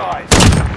skies.